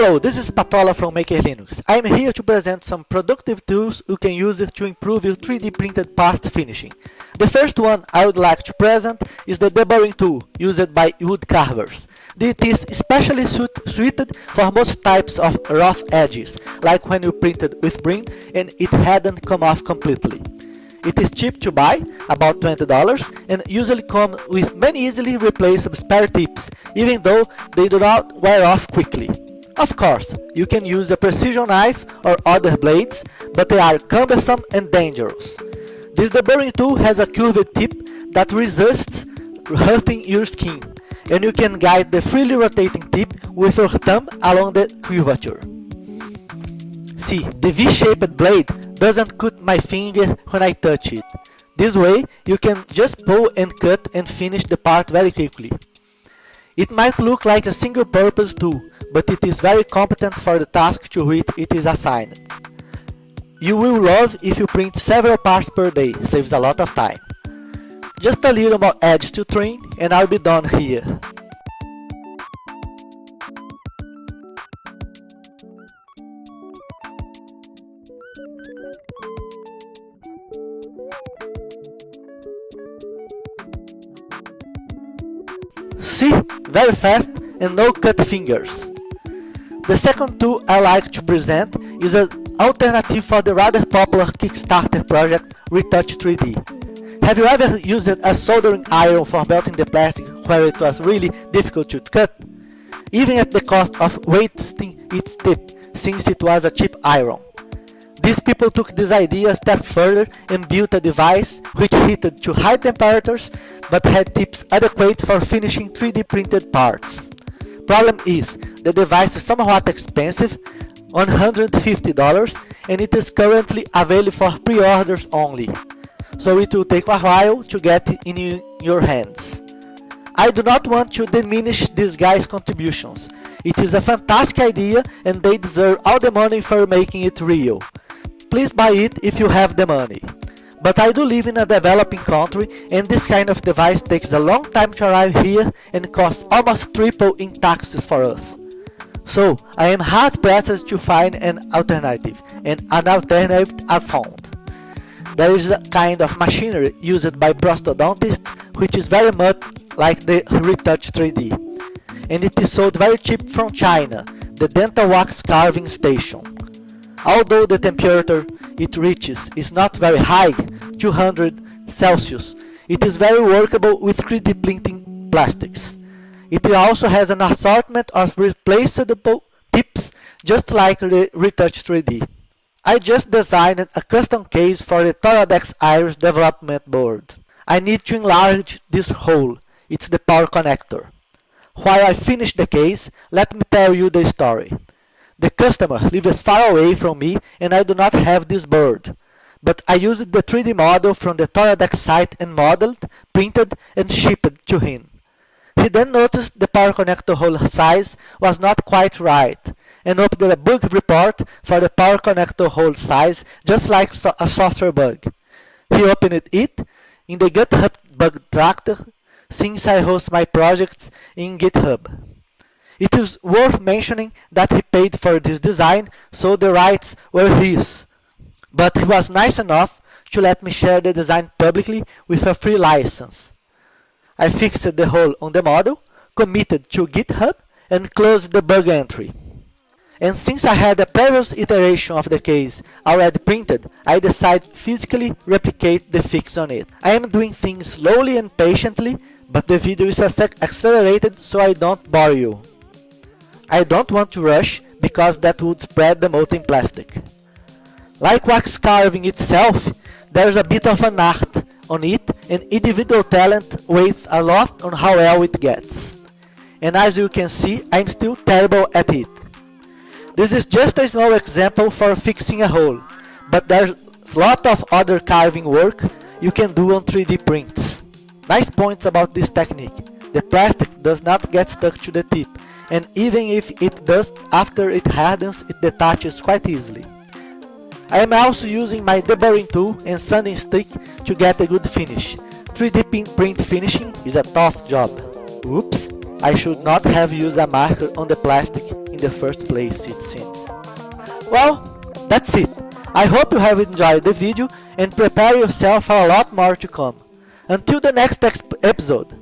Hello, this is Patola from Maker Linux. I am here to present some productive tools you can use to improve your 3D printed parts finishing. The first one I would like to present is the deburring tool used by wood carvers. It is especially suit suited for most types of rough edges, like when you printed with brim and it hadn't come off completely. It is cheap to buy, about $20, and usually comes with many easily replaceable spare tips, even though they do not wear off quickly. Of course, you can use a precision knife or other blades, but they are cumbersome and dangerous. This deburring tool has a curved tip that resists hurting your skin, and you can guide the freely rotating tip with your thumb along the curvature. See, the V-shaped blade doesn't cut my finger when I touch it. This way, you can just pull and cut and finish the part very quickly. It might look like a single purpose tool, but it is very competent for the task to which it is assigned. You will love if you print several parts per day, saves a lot of time. Just a little more edge to trim and I'll be done here. See? Very fast and no cut fingers. The second tool I like to present is an alternative for the rather popular Kickstarter project Retouch 3D. Have you ever used a soldering iron for melting the plastic where it was really difficult to cut? Even at the cost of wasting its tip, since it was a cheap iron. These people took this idea a step further and built a device which heated to high temperatures but had tips adequate for finishing 3D printed parts. Problem is, the device is somewhat expensive, $150, and it is currently available for pre-orders only, so it will take a while to get in your hands. I do not want to diminish these guys' contributions. It is a fantastic idea and they deserve all the money for making it real. Please buy it if you have the money. But I do live in a developing country and this kind of device takes a long time to arrive here and costs almost triple in taxes for us. So I am hard pressed to find an alternative and an alternative I found. There is a kind of machinery used by prosthodontists which is very much like the Retouch 3D and it is sold very cheap from China, the dental wax carving station. Although the temperature it reaches is not very high, 200 Celsius, it is very workable with 3D printing plastics. It also has an assortment of replaceable tips just like the Retouch 3D. I just designed a custom case for the Toradex Iris development board. I need to enlarge this hole, it's the power connector. While I finish the case, let me tell you the story. The customer lives far away from me and I do not have this board. But I used the 3D model from the Toradex site and modeled, printed and shipped to him. He then noticed the power connector hole size was not quite right and opened a bug report for the power connector hole size just like a software bug. He opened it in the GitHub bug tracker since I host my projects in GitHub. It is worth mentioning that he paid for this design, so the rights were his. But he was nice enough to let me share the design publicly with a free license. I fixed the hole on the model, committed to GitHub, and closed the bug entry. And since I had a previous iteration of the case already printed, I decided to physically replicate the fix on it. I am doing things slowly and patiently, but the video is accelerated so I don't bore you. I don't want to rush because that would spread the molten plastic. Like wax carving itself, there's a bit of an art on it and individual talent weighs a lot on how well it gets. And as you can see, I'm still terrible at it. This is just a small example for fixing a hole, but there's a lot of other carving work you can do on 3D prints. Nice points about this technique. The plastic does not get stuck to the tip, and even if it does, after it hardens, it detaches quite easily. I am also using my deburring tool and sanding stick to get a good finish. 3D print finishing is a tough job. Oops, I should not have used a marker on the plastic in the first place, it seems. Well, that's it. I hope you have enjoyed the video and prepare yourself for a lot more to come. Until the next episode,